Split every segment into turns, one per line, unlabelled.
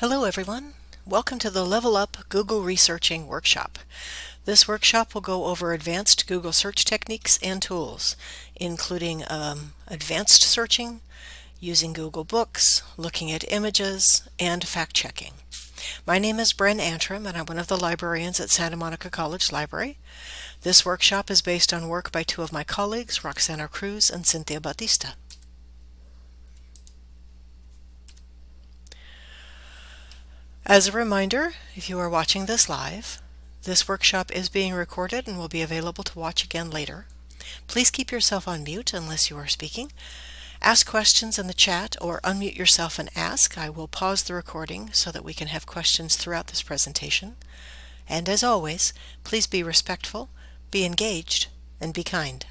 Hello everyone. Welcome to the Level Up Google Researching Workshop. This workshop will go over advanced Google search techniques and tools, including um, advanced searching, using Google Books, looking at images, and fact-checking. My name is Bren Antrim and I'm one of the librarians at Santa Monica College Library. This workshop is based on work by two of my colleagues, Roxana Cruz and Cynthia Batista. As a reminder, if you are watching this live, this workshop is being recorded and will be available to watch again later. Please keep yourself on mute unless you are speaking. Ask questions in the chat or unmute yourself and ask. I will pause the recording so that we can have questions throughout this presentation. And as always, please be respectful, be engaged, and be kind.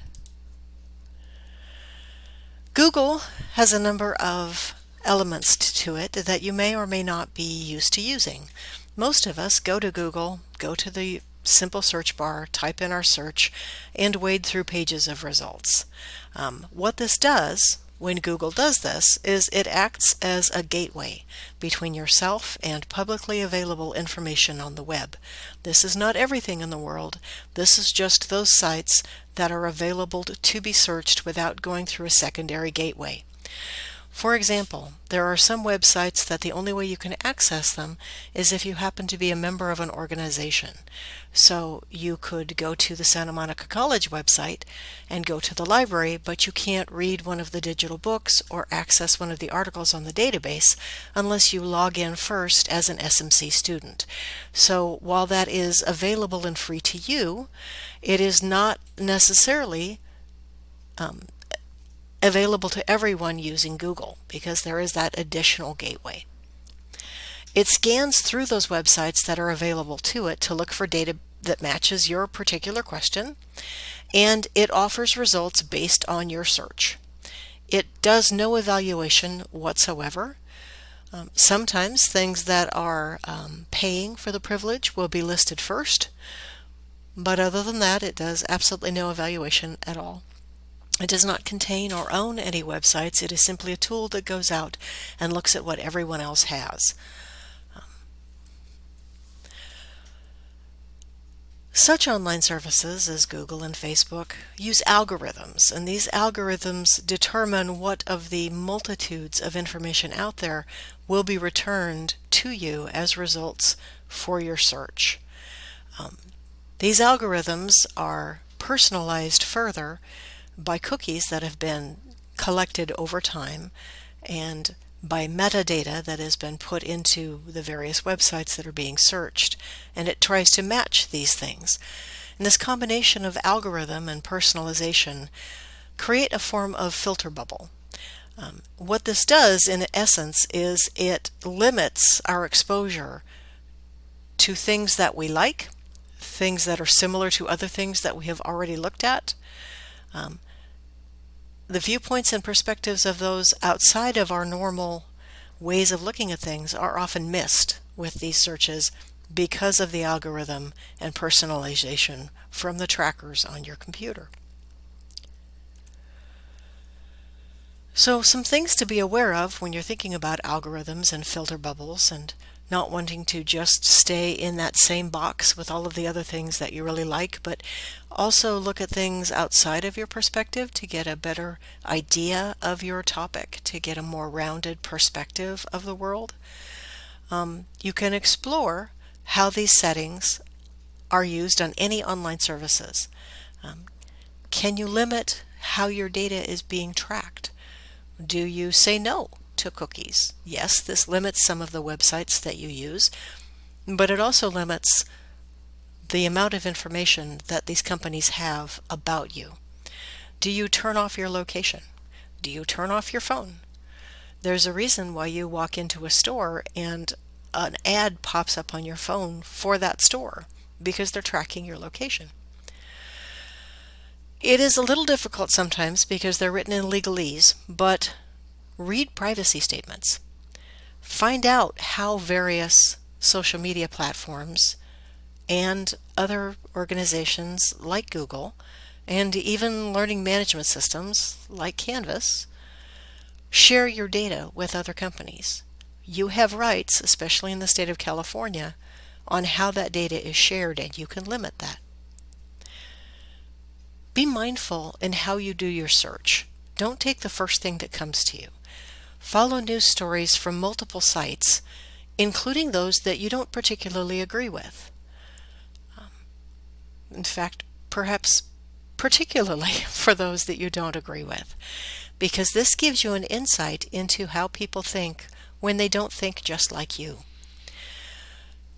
Google has a number of elements to it that you may or may not be used to using. Most of us go to Google, go to the simple search bar, type in our search, and wade through pages of results. Um, what this does when Google does this is it acts as a gateway between yourself and publicly available information on the web. This is not everything in the world. This is just those sites that are available to be searched without going through a secondary gateway. For example, there are some websites that the only way you can access them is if you happen to be a member of an organization. So you could go to the Santa Monica College website and go to the library, but you can't read one of the digital books or access one of the articles on the database unless you log in first as an SMC student. So while that is available and free to you, it is not necessarily um, available to everyone using Google because there is that additional gateway. It scans through those websites that are available to it to look for data that matches your particular question, and it offers results based on your search. It does no evaluation whatsoever. Um, sometimes things that are um, paying for the privilege will be listed first, but other than that, it does absolutely no evaluation at all. It does not contain or own any websites. It is simply a tool that goes out and looks at what everyone else has. Um, such online services as Google and Facebook use algorithms, and these algorithms determine what of the multitudes of information out there will be returned to you as results for your search. Um, these algorithms are personalized further by cookies that have been collected over time and by metadata that has been put into the various websites that are being searched and it tries to match these things. And this combination of algorithm and personalization create a form of filter bubble. Um, what this does in essence is it limits our exposure to things that we like, things that are similar to other things that we have already looked at, um, the viewpoints and perspectives of those outside of our normal ways of looking at things are often missed with these searches because of the algorithm and personalization from the trackers on your computer. So some things to be aware of when you're thinking about algorithms and filter bubbles and not wanting to just stay in that same box with all of the other things that you really like, but also look at things outside of your perspective to get a better idea of your topic, to get a more rounded perspective of the world. Um, you can explore how these settings are used on any online services. Um, can you limit how your data is being tracked? Do you say no to cookies. Yes, this limits some of the websites that you use, but it also limits the amount of information that these companies have about you. Do you turn off your location? Do you turn off your phone? There's a reason why you walk into a store and an ad pops up on your phone for that store because they're tracking your location. It is a little difficult sometimes because they're written in legalese, but read privacy statements. Find out how various social media platforms and other organizations like Google and even learning management systems like Canvas share your data with other companies. You have rights, especially in the state of California, on how that data is shared and you can limit that. Be mindful in how you do your search. Don't take the first thing that comes to you. Follow news stories from multiple sites, including those that you don't particularly agree with. Um, in fact, perhaps particularly for those that you don't agree with, because this gives you an insight into how people think when they don't think just like you.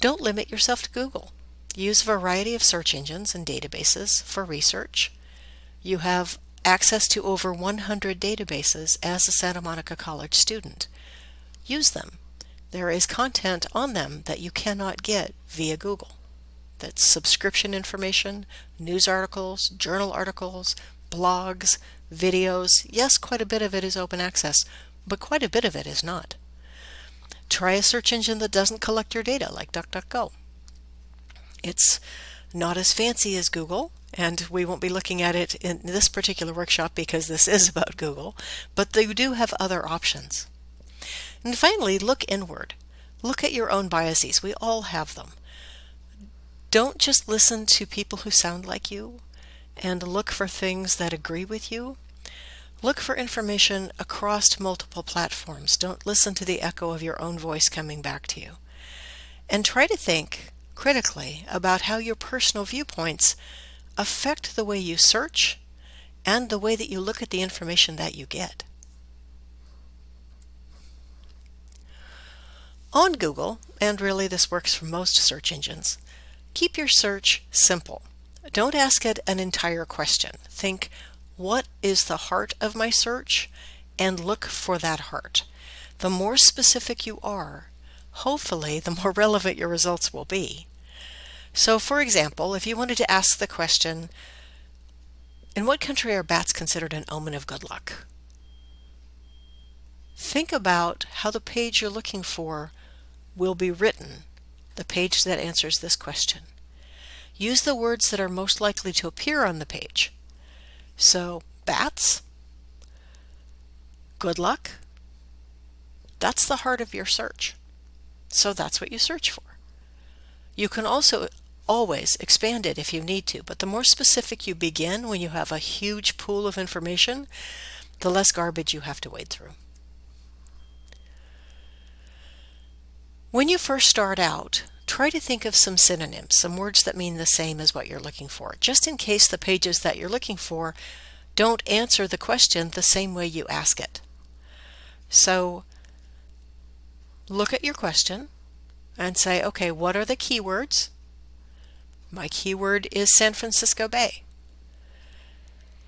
Don't limit yourself to Google. Use a variety of search engines and databases for research. You have access to over 100 databases as a Santa Monica College student. Use them. There is content on them that you cannot get via Google. That's subscription information, news articles, journal articles, blogs, videos. Yes, quite a bit of it is open access, but quite a bit of it is not. Try a search engine that doesn't collect your data like DuckDuckGo. It's not as fancy as Google, and we won't be looking at it in this particular workshop because this is about Google, but they do have other options. And finally, look inward. Look at your own biases. We all have them. Don't just listen to people who sound like you and look for things that agree with you. Look for information across multiple platforms. Don't listen to the echo of your own voice coming back to you. And try to think critically about how your personal viewpoints affect the way you search and the way that you look at the information that you get. On Google, and really this works for most search engines, Keep your search simple. Don't ask it an entire question. Think, what is the heart of my search? And look for that heart. The more specific you are, hopefully the more relevant your results will be. So for example, if you wanted to ask the question, in what country are bats considered an omen of good luck? Think about how the page you're looking for will be written the page that answers this question. Use the words that are most likely to appear on the page. So, bats, good luck, that's the heart of your search. So that's what you search for. You can also always expand it if you need to, but the more specific you begin when you have a huge pool of information, the less garbage you have to wade through. When you first start out, try to think of some synonyms, some words that mean the same as what you're looking for, just in case the pages that you're looking for don't answer the question the same way you ask it. So look at your question and say, okay, what are the keywords? My keyword is San Francisco Bay.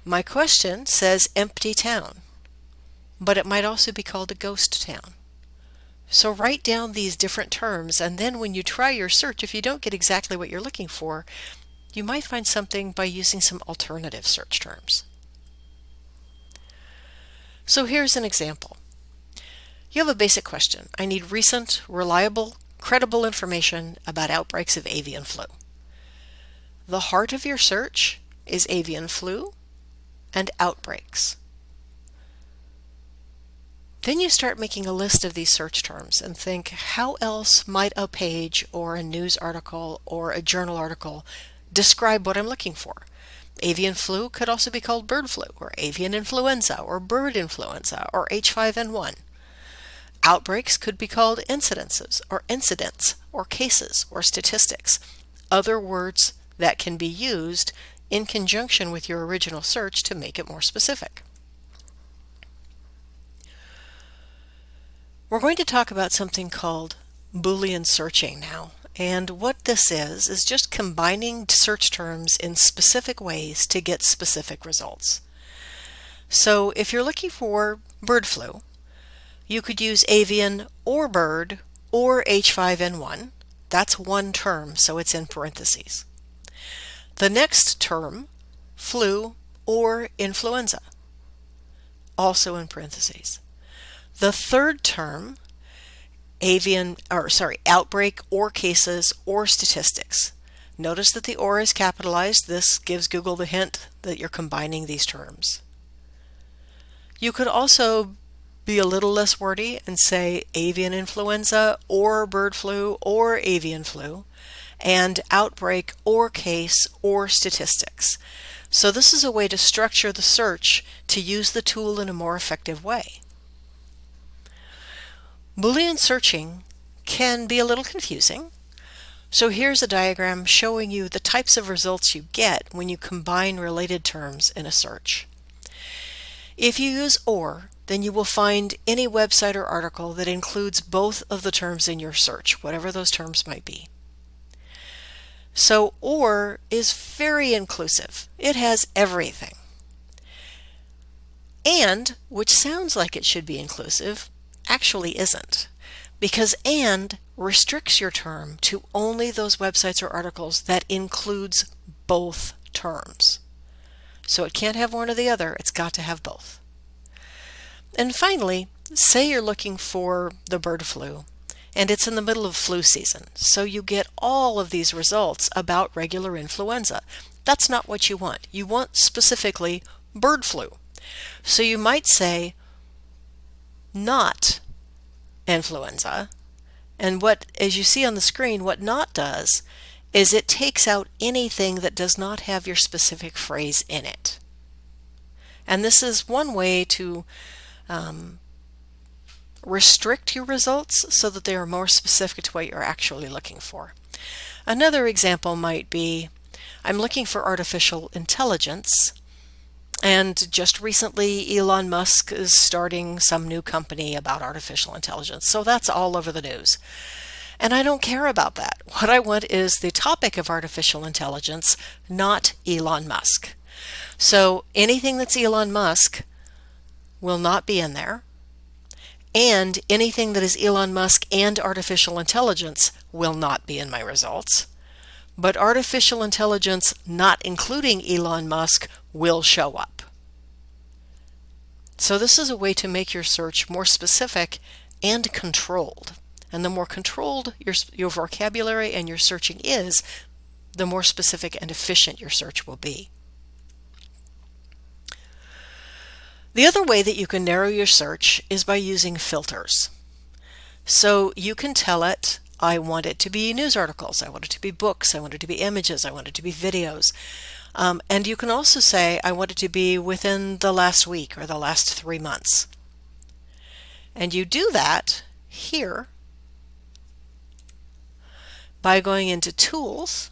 My question says empty town, but it might also be called a ghost town. So write down these different terms and then when you try your search, if you don't get exactly what you're looking for, you might find something by using some alternative search terms. So here's an example. You have a basic question. I need recent, reliable, credible information about outbreaks of avian flu. The heart of your search is avian flu and outbreaks. Then you start making a list of these search terms and think, how else might a page or a news article or a journal article describe what I'm looking for? Avian flu could also be called bird flu, or avian influenza, or bird influenza, or H5N1. Outbreaks could be called incidences, or incidents, or cases, or statistics, other words that can be used in conjunction with your original search to make it more specific. We're going to talk about something called Boolean searching now. And what this is, is just combining search terms in specific ways to get specific results. So if you're looking for bird flu, you could use avian or bird or H5N1. That's one term, so it's in parentheses. The next term, flu or influenza, also in parentheses. The third term, avian, or sorry, outbreak or cases or statistics. Notice that the or is capitalized. This gives Google the hint that you're combining these terms. You could also be a little less wordy and say avian influenza or bird flu or avian flu and outbreak or case or statistics. So this is a way to structure the search to use the tool in a more effective way. Boolean searching can be a little confusing. So here's a diagram showing you the types of results you get when you combine related terms in a search. If you use OR, then you will find any website or article that includes both of the terms in your search, whatever those terms might be. So OR is very inclusive. It has everything. AND, which sounds like it should be inclusive, actually isn't. Because AND restricts your term to only those websites or articles that includes both terms. So it can't have one or the other, it's got to have both. And finally, say you're looking for the bird flu and it's in the middle of flu season. So you get all of these results about regular influenza. That's not what you want. You want specifically bird flu. So you might say not influenza. And what, as you see on the screen, what not does is it takes out anything that does not have your specific phrase in it. And this is one way to um, restrict your results so that they are more specific to what you're actually looking for. Another example might be, I'm looking for artificial intelligence and just recently Elon Musk is starting some new company about artificial intelligence. So that's all over the news. And I don't care about that. What I want is the topic of artificial intelligence, not Elon Musk. So anything that's Elon Musk will not be in there and anything that is Elon Musk and artificial intelligence will not be in my results. But artificial intelligence not including Elon Musk will show up. So this is a way to make your search more specific and controlled. And the more controlled your, your vocabulary and your searching is, the more specific and efficient your search will be. The other way that you can narrow your search is by using filters. So you can tell it, I want it to be news articles, I want it to be books, I want it to be images, I want it to be videos. Um, and you can also say, I want it to be within the last week or the last three months. And you do that here by going into Tools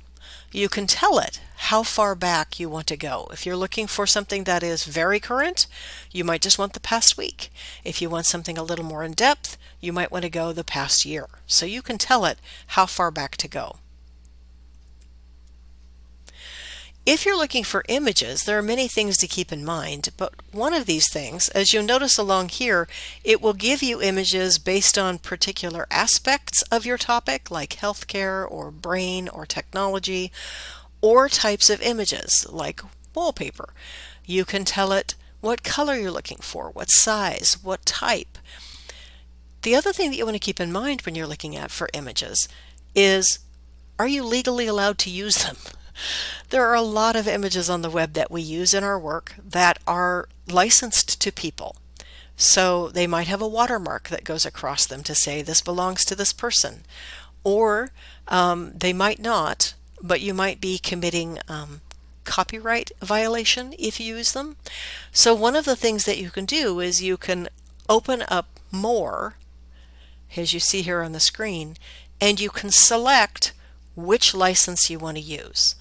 you can tell it how far back you want to go. If you're looking for something that is very current, you might just want the past week. If you want something a little more in depth, you might want to go the past year. So you can tell it how far back to go. If you're looking for images, there are many things to keep in mind, but one of these things, as you'll notice along here, it will give you images based on particular aspects of your topic, like healthcare or brain or technology, or types of images, like wallpaper. You can tell it what color you're looking for, what size, what type. The other thing that you want to keep in mind when you're looking at for images is, are you legally allowed to use them? There are a lot of images on the web that we use in our work that are licensed to people. So they might have a watermark that goes across them to say this belongs to this person. Or um, they might not, but you might be committing um, copyright violation if you use them. So one of the things that you can do is you can open up more, as you see here on the screen, and you can select which license you want to use.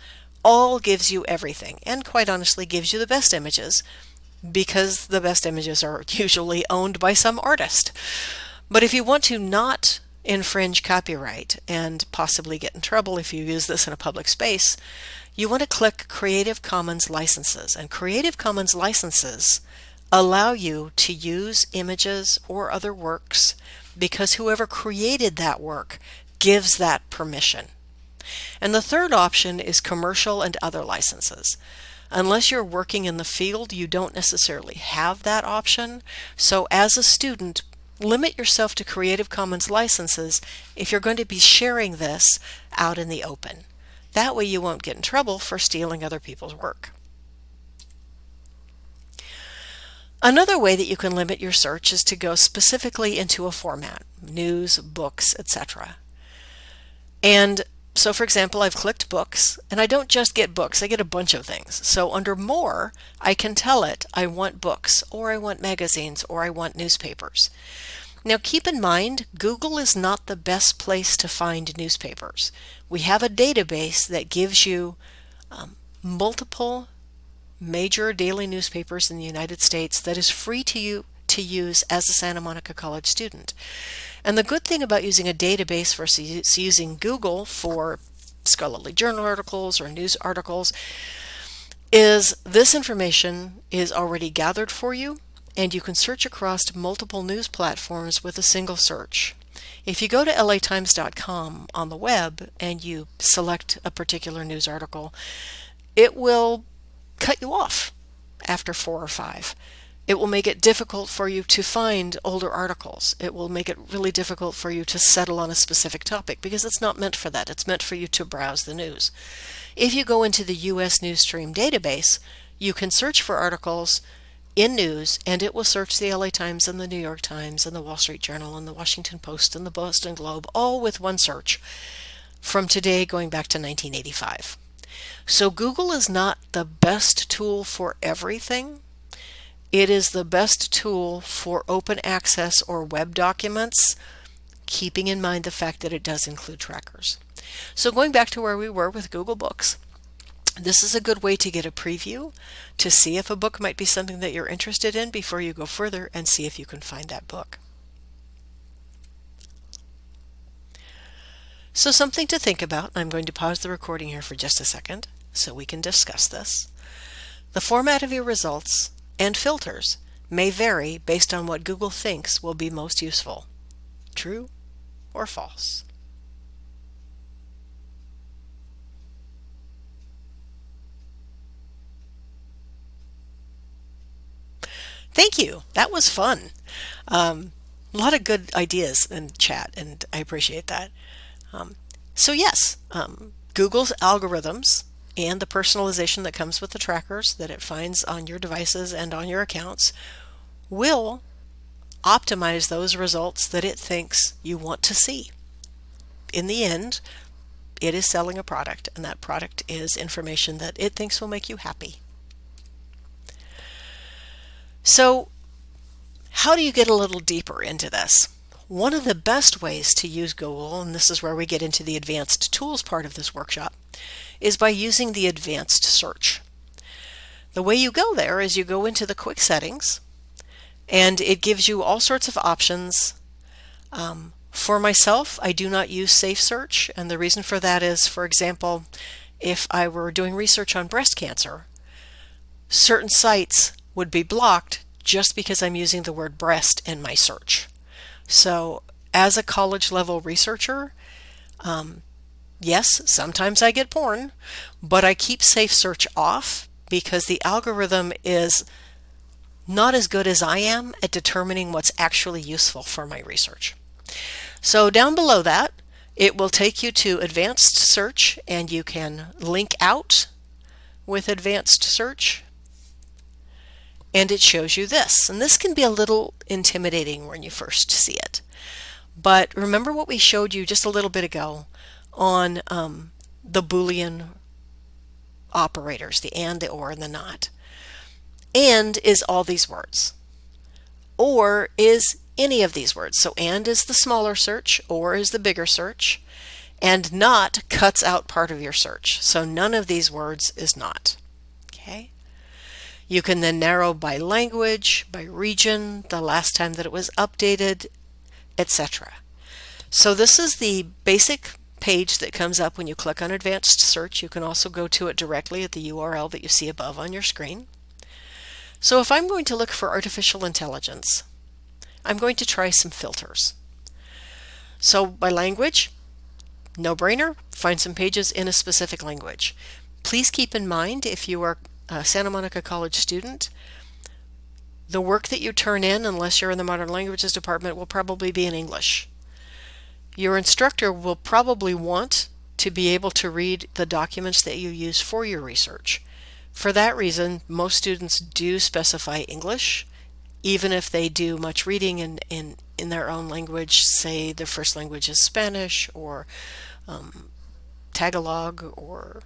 All gives you everything and quite honestly gives you the best images because the best images are usually owned by some artist. But if you want to not infringe copyright and possibly get in trouble if you use this in a public space, you want to click Creative Commons licenses. And Creative Commons licenses allow you to use images or other works because whoever created that work gives that permission. And the third option is commercial and other licenses. Unless you're working in the field, you don't necessarily have that option. So as a student, limit yourself to Creative Commons licenses if you're going to be sharing this out in the open. That way you won't get in trouble for stealing other people's work. Another way that you can limit your search is to go specifically into a format, news, books, etc. And so for example, I've clicked books and I don't just get books, I get a bunch of things. So under more, I can tell it I want books or I want magazines or I want newspapers. Now keep in mind, Google is not the best place to find newspapers. We have a database that gives you um, multiple major daily newspapers in the United States that is free to you to use as a Santa Monica College student. And the good thing about using a database versus using Google for scholarly journal articles or news articles is this information is already gathered for you and you can search across multiple news platforms with a single search. If you go to latimes.com on the web and you select a particular news article, it will cut you off after four or five. It will make it difficult for you to find older articles. It will make it really difficult for you to settle on a specific topic because it's not meant for that. It's meant for you to browse the news. If you go into the US Newsstream database, you can search for articles in news and it will search the LA Times and the New York Times and the Wall Street Journal and the Washington Post and the Boston Globe all with one search from today going back to 1985. So Google is not the best tool for everything, it is the best tool for open access or web documents, keeping in mind the fact that it does include trackers. So going back to where we were with Google Books, this is a good way to get a preview to see if a book might be something that you're interested in before you go further and see if you can find that book. So something to think about. I'm going to pause the recording here for just a second so we can discuss this. The format of your results and filters may vary based on what Google thinks will be most useful. True or false? Thank you. That was fun. Um, a lot of good ideas in chat, and I appreciate that. Um, so yes, um, Google's algorithms and the personalization that comes with the trackers that it finds on your devices and on your accounts will optimize those results that it thinks you want to see. In the end, it is selling a product and that product is information that it thinks will make you happy. So how do you get a little deeper into this? One of the best ways to use Google, and this is where we get into the advanced tools part of this workshop, is by using the advanced search. The way you go there is you go into the quick settings and it gives you all sorts of options. Um, for myself, I do not use Safe Search and the reason for that is, for example, if I were doing research on breast cancer, certain sites would be blocked just because I'm using the word breast in my search. So as a college level researcher, um, Yes, sometimes I get porn, but I keep Safe Search off because the algorithm is not as good as I am at determining what's actually useful for my research. So down below that, it will take you to advanced search and you can link out with advanced search and it shows you this. And this can be a little intimidating when you first see it. But remember what we showed you just a little bit ago on um, the Boolean operators, the and, the or, and the not. And is all these words. Or is any of these words. So and is the smaller search, or is the bigger search, and not cuts out part of your search. So none of these words is not. Okay. You can then narrow by language, by region, the last time that it was updated, etc. So this is the basic page that comes up when you click on advanced search. You can also go to it directly at the URL that you see above on your screen. So if I'm going to look for artificial intelligence, I'm going to try some filters. So by language, no brainer, find some pages in a specific language. Please keep in mind if you are a Santa Monica College student, the work that you turn in, unless you're in the Modern Languages department, will probably be in English. Your instructor will probably want to be able to read the documents that you use for your research. For that reason, most students do specify English even if they do much reading in, in, in their own language, say their first language is Spanish or um, Tagalog or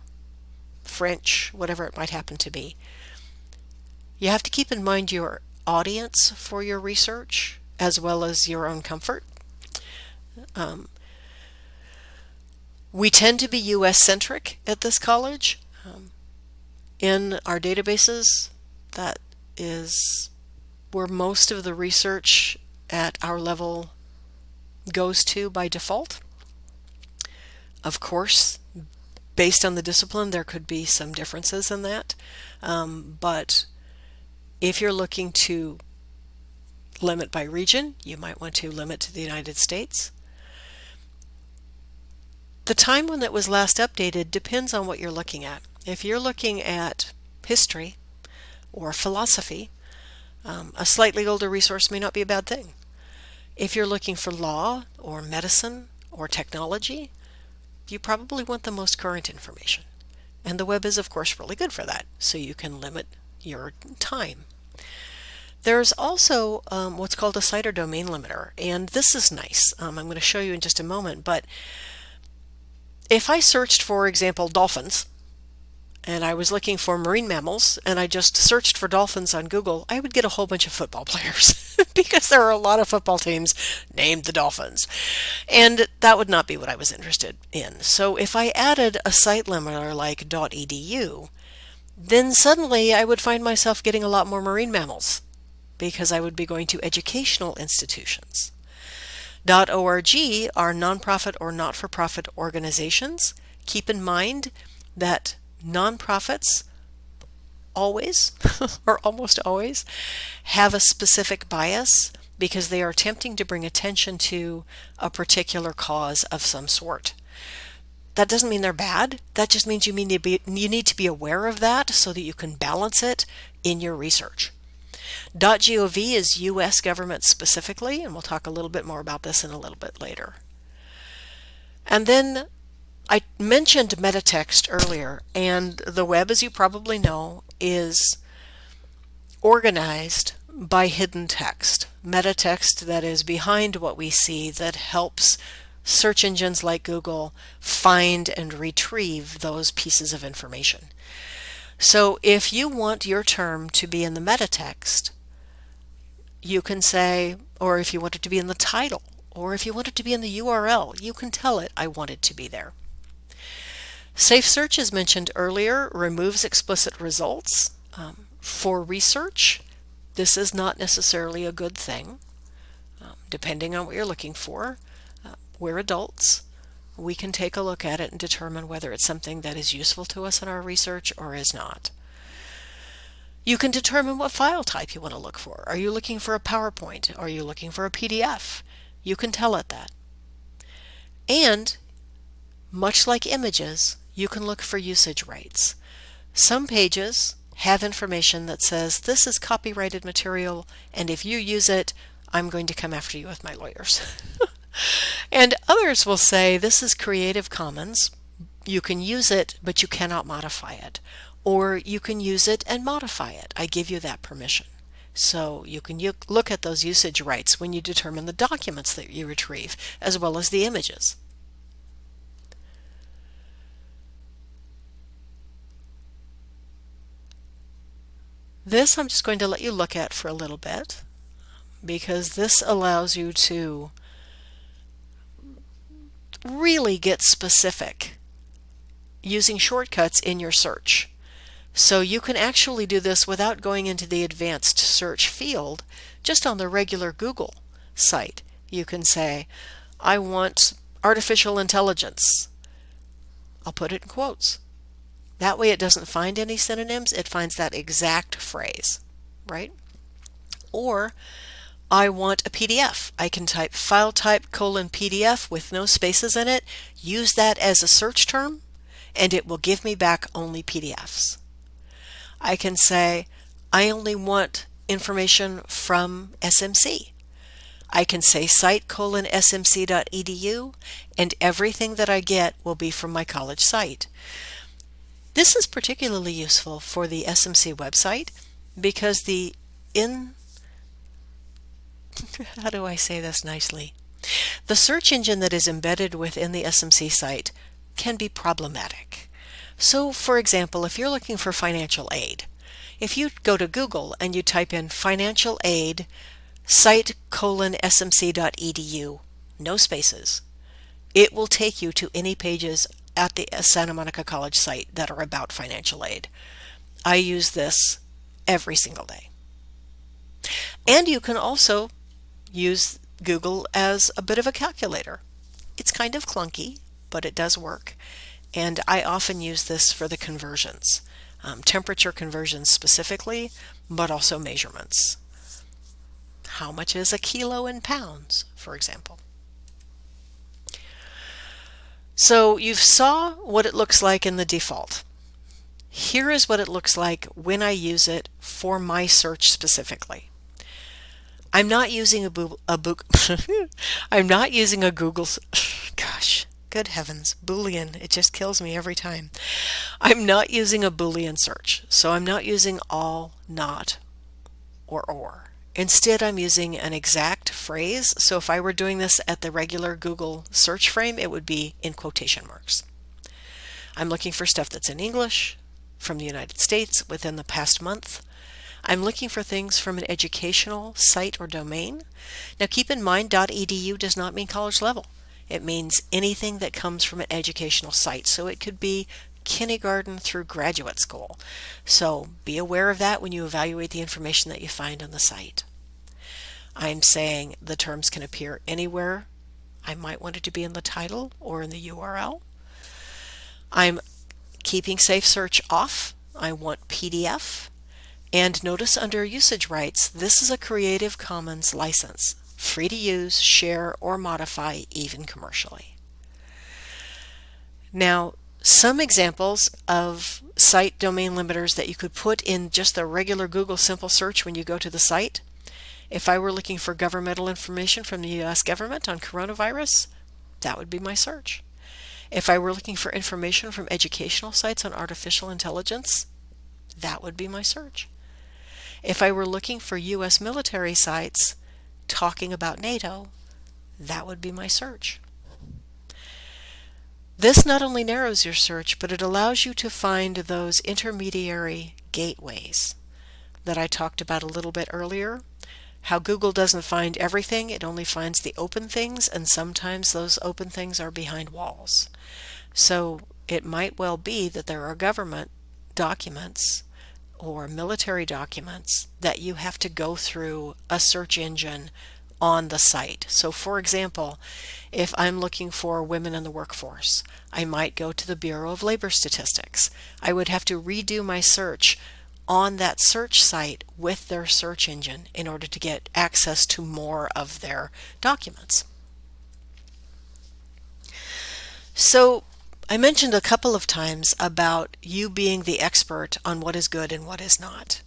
French, whatever it might happen to be. You have to keep in mind your audience for your research as well as your own comfort. Um, we tend to be US centric at this college. Um, in our databases, that is where most of the research at our level goes to by default. Of course, based on the discipline, there could be some differences in that. Um, but if you're looking to limit by region, you might want to limit to the United States. The time when it was last updated depends on what you're looking at. If you're looking at history or philosophy, um, a slightly older resource may not be a bad thing. If you're looking for law or medicine or technology, you probably want the most current information. And the web is, of course, really good for that, so you can limit your time. There's also um, what's called a site or domain limiter, and this is nice. Um, I'm going to show you in just a moment, but if I searched, for example, dolphins, and I was looking for marine mammals and I just searched for dolphins on Google, I would get a whole bunch of football players because there are a lot of football teams named the Dolphins. And that would not be what I was interested in. So if I added a site limiter like .edu, then suddenly I would find myself getting a lot more marine mammals because I would be going to educational institutions. .org are nonprofit or not-for-profit organizations. Keep in mind that nonprofits always, or almost always, have a specific bias because they are attempting to bring attention to a particular cause of some sort. That doesn't mean they're bad. That just means you, mean to be, you need to be aware of that so that you can balance it in your research. .gov is U.S. government specifically, and we'll talk a little bit more about this in a little bit later. And then I mentioned metatext earlier, and the web, as you probably know, is organized by hidden text. Metatext that is behind what we see that helps search engines like Google find and retrieve those pieces of information. So if you want your term to be in the metatext, you can say, or if you want it to be in the title, or if you want it to be in the URL, you can tell it, I want it to be there. Safe Search, as mentioned earlier, removes explicit results. Um, for research, this is not necessarily a good thing, um, depending on what you're looking for. Uh, we're adults. We can take a look at it and determine whether it's something that is useful to us in our research or is not. You can determine what file type you want to look for. Are you looking for a PowerPoint? Are you looking for a PDF? You can tell it that. And, much like images, you can look for usage rights. Some pages have information that says this is copyrighted material and if you use it, I'm going to come after you with my lawyers. and others will say this is Creative Commons. You can use it, but you cannot modify it. Or you can use it and modify it. I give you that permission. So you can look at those usage rights when you determine the documents that you retrieve, as well as the images. This I'm just going to let you look at for a little bit because this allows you to really get specific using shortcuts in your search. So you can actually do this without going into the advanced search field just on the regular Google site. You can say, I want artificial intelligence. I'll put it in quotes. That way it doesn't find any synonyms, it finds that exact phrase, right? Or I want a PDF. I can type file type colon PDF with no spaces in it, use that as a search term, and it will give me back only PDFs. I can say, I only want information from SMC. I can say site colon smc.edu and everything that I get will be from my college site. This is particularly useful for the SMC website because the in how do I say this nicely? The search engine that is embedded within the SMC site can be problematic. So for example, if you're looking for financial aid, if you go to Google and you type in financial aid site colon smc.edu, no spaces, it will take you to any pages at the Santa Monica College site that are about financial aid. I use this every single day. And you can also use Google as a bit of a calculator. It's kind of clunky, but it does work. And I often use this for the conversions, um, temperature conversions specifically, but also measurements. How much is a kilo in pounds, for example? So you saw what it looks like in the default. Here is what it looks like when I use it for my search specifically. I'm not using a, boo a book. I'm not using a Google. Gosh, good heavens, Boolean. It just kills me every time. I'm not using a Boolean search, so I'm not using all, not, or or. Instead, I'm using an exact phrase. So if I were doing this at the regular Google search frame, it would be in quotation marks. I'm looking for stuff that's in English from the United States within the past month. I'm looking for things from an educational site or domain. Now keep in mind .edu does not mean college level. It means anything that comes from an educational site. So it could be kindergarten through graduate school. So be aware of that when you evaluate the information that you find on the site. I'm saying the terms can appear anywhere. I might want it to be in the title or in the URL. I'm keeping Safe Search off. I want PDF. And notice under usage rights, this is a Creative Commons license, free to use, share, or modify even commercially. Now, some examples of site domain limiters that you could put in just the regular Google simple search when you go to the site. If I were looking for governmental information from the US government on coronavirus, that would be my search. If I were looking for information from educational sites on artificial intelligence, that would be my search. If I were looking for US military sites talking about NATO, that would be my search. This not only narrows your search, but it allows you to find those intermediary gateways that I talked about a little bit earlier. How Google doesn't find everything, it only finds the open things, and sometimes those open things are behind walls. So it might well be that there are government documents or military documents that you have to go through a search engine on the site. So for example, if I'm looking for women in the workforce, I might go to the Bureau of Labor Statistics. I would have to redo my search on that search site with their search engine in order to get access to more of their documents. So I mentioned a couple of times about you being the expert on what is good and what is not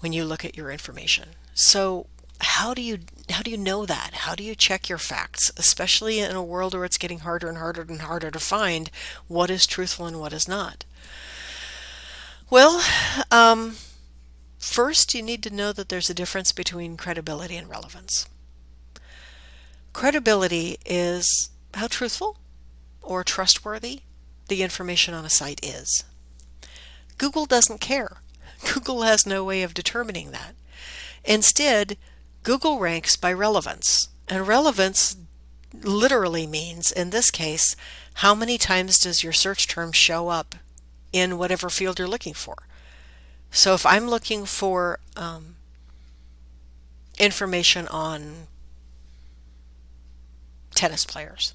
when you look at your information. So how do you how do you know that? How do you check your facts, especially in a world where it's getting harder and harder and harder to find what is truthful and what is not? Well, um, first you need to know that there's a difference between credibility and relevance. Credibility is how truthful or trustworthy the information on a site is. Google doesn't care. Google has no way of determining that. Instead, Google ranks by relevance, and relevance literally means, in this case, how many times does your search term show up in whatever field you're looking for. So if I'm looking for um, information on tennis players,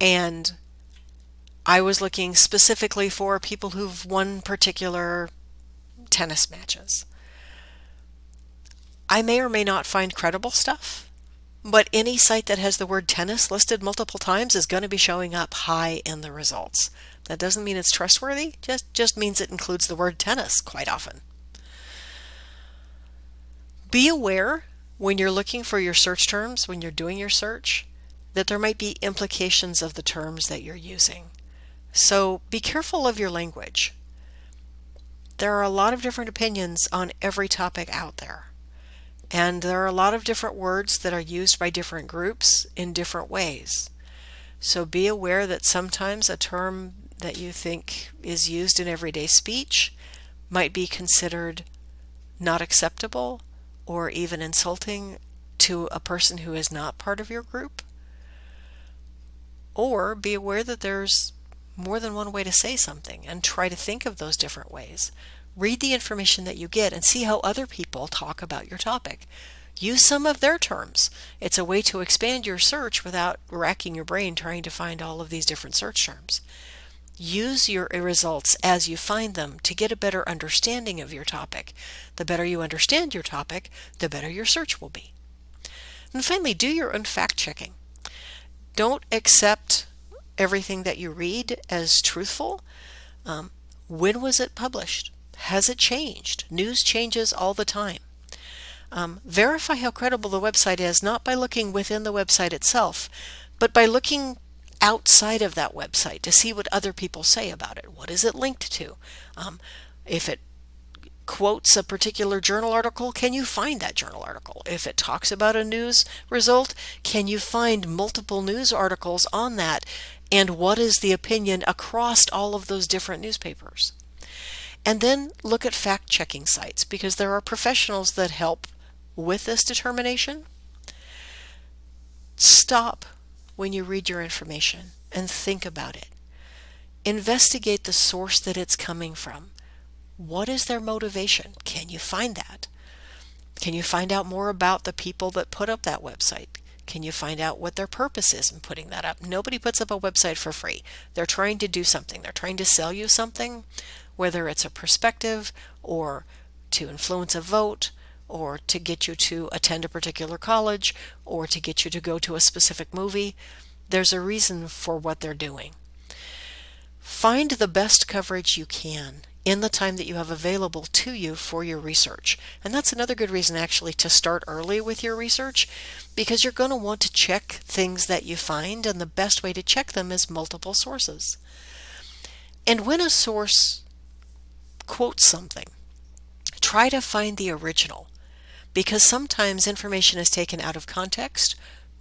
and I was looking specifically for people who've won particular tennis matches. I may or may not find credible stuff, but any site that has the word tennis listed multiple times is going to be showing up high in the results. That doesn't mean it's trustworthy, just, just means it includes the word tennis quite often. Be aware when you're looking for your search terms, when you're doing your search, that there might be implications of the terms that you're using. So be careful of your language. There are a lot of different opinions on every topic out there. And there are a lot of different words that are used by different groups in different ways. So be aware that sometimes a term that you think is used in everyday speech might be considered not acceptable or even insulting to a person who is not part of your group. Or be aware that there's more than one way to say something and try to think of those different ways. Read the information that you get and see how other people talk about your topic. Use some of their terms. It's a way to expand your search without racking your brain trying to find all of these different search terms. Use your results as you find them to get a better understanding of your topic. The better you understand your topic, the better your search will be. And finally, do your own fact checking. Don't accept everything that you read as truthful. Um, when was it published? Has it changed? News changes all the time. Um, verify how credible the website is not by looking within the website itself, but by looking outside of that website to see what other people say about it. What is it linked to? Um, if it quotes a particular journal article, can you find that journal article? If it talks about a news result, can you find multiple news articles on that? And what is the opinion across all of those different newspapers? And then look at fact checking sites because there are professionals that help with this determination. Stop when you read your information and think about it. Investigate the source that it's coming from. What is their motivation? Can you find that? Can you find out more about the people that put up that website? Can you find out what their purpose is in putting that up? Nobody puts up a website for free. They're trying to do something. They're trying to sell you something, whether it's a perspective or to influence a vote or to get you to attend a particular college or to get you to go to a specific movie. There's a reason for what they're doing. Find the best coverage you can in the time that you have available to you for your research. And that's another good reason actually to start early with your research because you're going to want to check things that you find and the best way to check them is multiple sources. And when a source quotes something, try to find the original because sometimes information is taken out of context,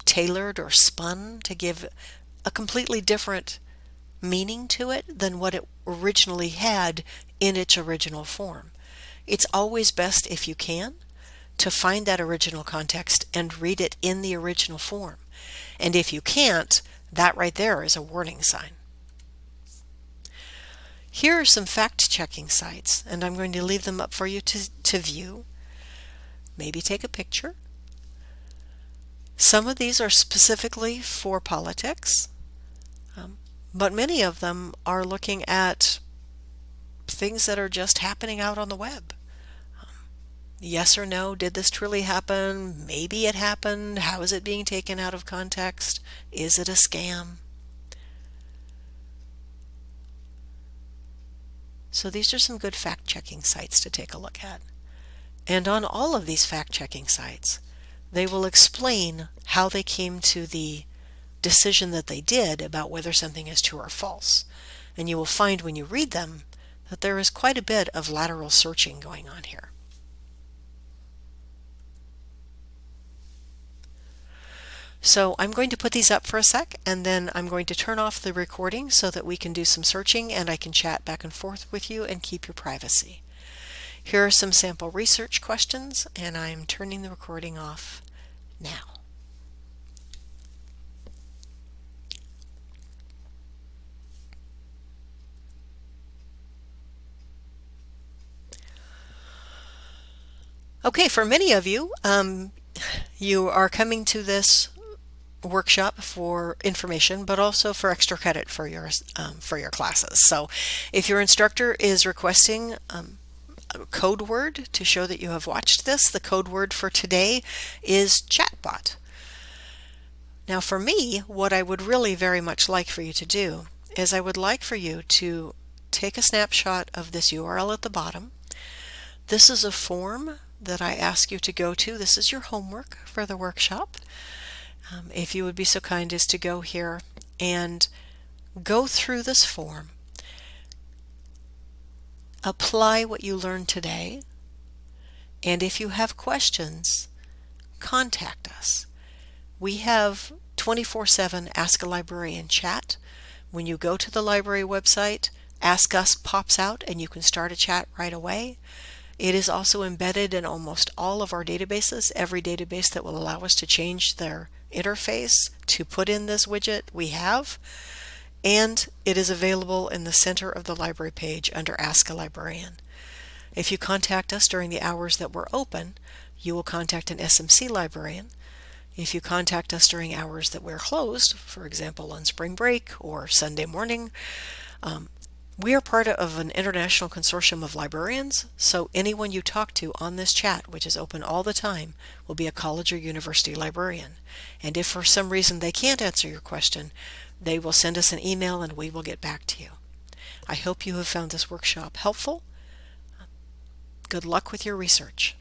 tailored or spun to give a completely different meaning to it than what it originally had in its original form. It's always best if you can to find that original context and read it in the original form. And if you can't, that right there is a warning sign. Here are some fact-checking sites, and I'm going to leave them up for you to, to view. Maybe take a picture. Some of these are specifically for politics, um, but many of them are looking at things that are just happening out on the web. Um, yes or no, did this truly happen? Maybe it happened. How is it being taken out of context? Is it a scam? So these are some good fact-checking sites to take a look at. And on all of these fact-checking sites, they will explain how they came to the decision that they did about whether something is true or false. And you will find when you read them that there is quite a bit of lateral searching going on here. So I'm going to put these up for a sec and then I'm going to turn off the recording so that we can do some searching and I can chat back and forth with you and keep your privacy. Here are some sample research questions and I'm turning the recording off now. Okay, for many of you, um, you are coming to this workshop for information, but also for extra credit for your um, for your classes. So, if your instructor is requesting um, a code word to show that you have watched this, the code word for today is chatbot. Now, for me, what I would really very much like for you to do is I would like for you to take a snapshot of this URL at the bottom. This is a form that I ask you to go to. This is your homework for the workshop. Um, if you would be so kind as to go here and go through this form, apply what you learned today, and if you have questions, contact us. We have 24-7 Ask a Librarian chat. When you go to the library website, Ask Us pops out and you can start a chat right away. It is also embedded in almost all of our databases, every database that will allow us to change their interface to put in this widget we have. And it is available in the center of the library page under Ask a Librarian. If you contact us during the hours that we're open, you will contact an SMC librarian. If you contact us during hours that we're closed, for example on spring break or Sunday morning, um, we are part of an international consortium of librarians, so anyone you talk to on this chat, which is open all the time, will be a college or university librarian. And if for some reason they can't answer your question, they will send us an email and we will get back to you. I hope you have found this workshop helpful. Good luck with your research.